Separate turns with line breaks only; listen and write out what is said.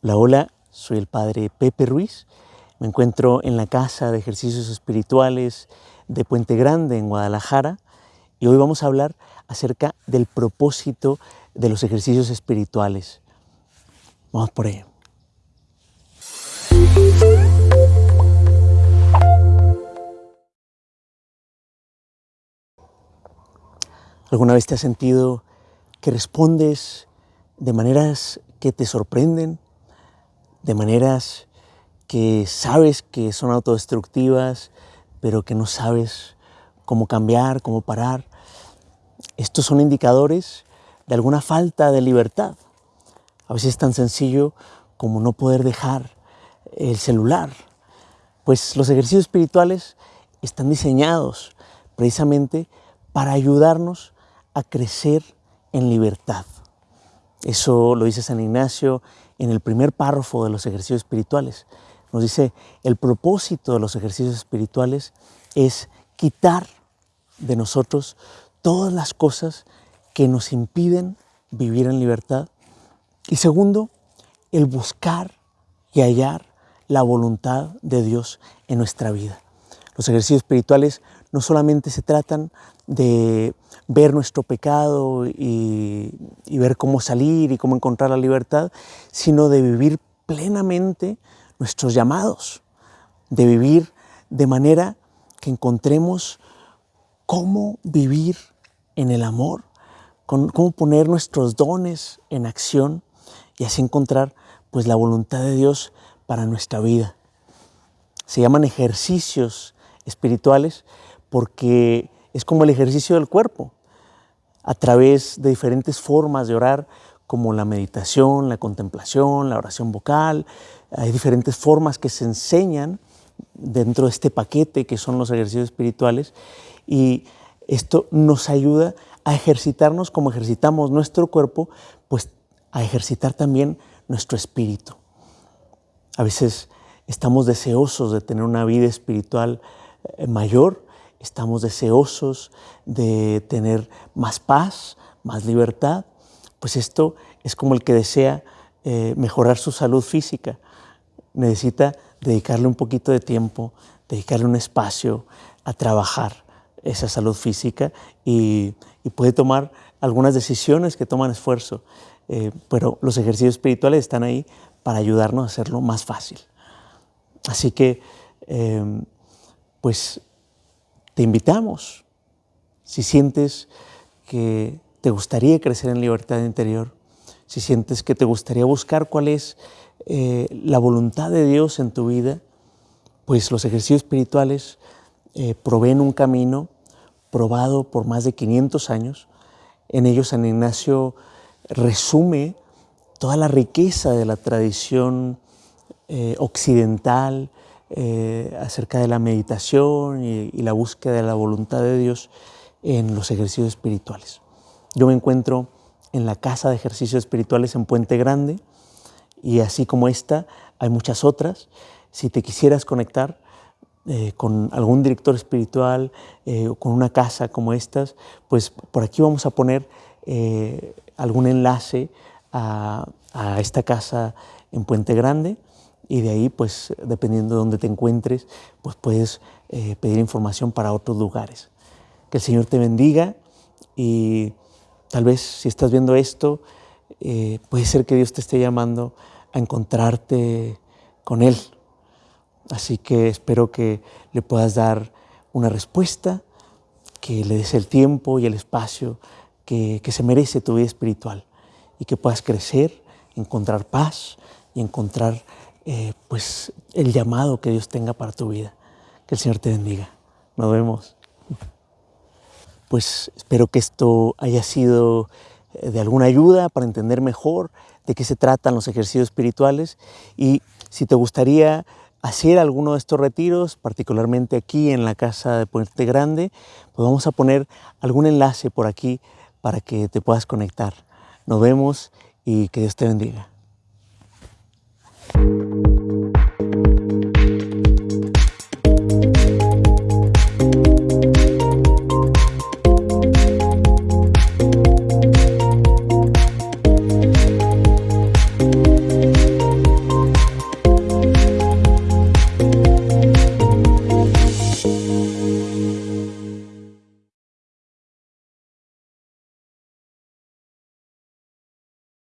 Hola, hola, soy el padre Pepe Ruiz. Me encuentro en la Casa de Ejercicios Espirituales de Puente Grande, en Guadalajara, y hoy vamos a hablar acerca del propósito de los ejercicios espirituales. Vamos por ello. ¿Alguna vez te has sentido que respondes de maneras que te sorprenden, de maneras que sabes que son autodestructivas, pero que no sabes cómo cambiar, cómo parar. Estos son indicadores de alguna falta de libertad. A veces es tan sencillo como no poder dejar el celular. Pues los ejercicios espirituales están diseñados precisamente para ayudarnos a crecer en libertad. Eso lo dice San Ignacio en el primer párrafo de los ejercicios espirituales. Nos dice, el propósito de los ejercicios espirituales es quitar de nosotros todas las cosas que nos impiden vivir en libertad. Y segundo, el buscar y hallar la voluntad de Dios en nuestra vida. Los ejercicios espirituales no solamente se tratan de ver nuestro pecado y, ver cómo salir y cómo encontrar la libertad, sino de vivir plenamente nuestros llamados, de vivir de manera que encontremos cómo vivir en el amor, cómo poner nuestros dones en acción y así encontrar pues la voluntad de Dios para nuestra vida. Se llaman ejercicios espirituales porque es como el ejercicio del cuerpo, a través de diferentes formas de orar, como la meditación, la contemplación, la oración vocal. Hay diferentes formas que se enseñan dentro de este paquete que son los ejercicios espirituales y esto nos ayuda a ejercitarnos como ejercitamos nuestro cuerpo, pues a ejercitar también nuestro espíritu. A veces estamos deseosos de tener una vida espiritual eh, mayor, estamos deseosos de tener más paz, más libertad, pues esto es como el que desea eh, mejorar su salud física. Necesita dedicarle un poquito de tiempo, dedicarle un espacio a trabajar esa salud física y, puede tomar algunas decisiones que toman esfuerzo, eh, pero los ejercicios espirituales están ahí para ayudarnos a hacerlo más fácil. Así que, em, pues te invitamos, si sientes que te gustaría crecer en libertad interior, si sientes que te gustaría buscar cuál es eh, la voluntad de Dios en tu vida, pues los ejercicios espirituales eh, proveen un camino probado por más de 500 años. En ellos San Ignacio resume toda la riqueza de la tradición eh, occidental, eh, acerca de la meditación y, la búsqueda de la voluntad de Dios en los ejercicios espirituales. Yo me encuentro en la casa de ejercicios espirituales en Puente Grande y así como esta hay muchas otras. Si te quisieras conectar eh, con algún director espiritual eh, o con una casa como estas, pues por aquí vamos a poner algún enlace a, a esta casa en Puente Grande y de ahí, pues, dependiendo de dónde te encuentres, pues puedes eh, pedir información para otros lugares. Que el Señor te bendiga y tal vez si estás viendo esto, eh, puede ser que Dios te esté llamando a encontrarte con Él. Así que espero que le puedas dar una respuesta, que le des el tiempo y el espacio que, que se merece tu vida espiritual y que puedas crecer, encontrar paz y encontrar eh, pues el llamado que Dios tenga para tu vida. Que el Señor te bendiga. Nos vemos. Pues espero que esto haya sido eh, de alguna ayuda para entender mejor de qué se tratan los ejercicios espirituales y si te gustaría hacer alguno de estos retiros, particularmente aquí en la casa de Puente Grande, pues vamos a poner algún enlace por aquí para que te puedas conectar. Nos vemos y que Dios te bendiga.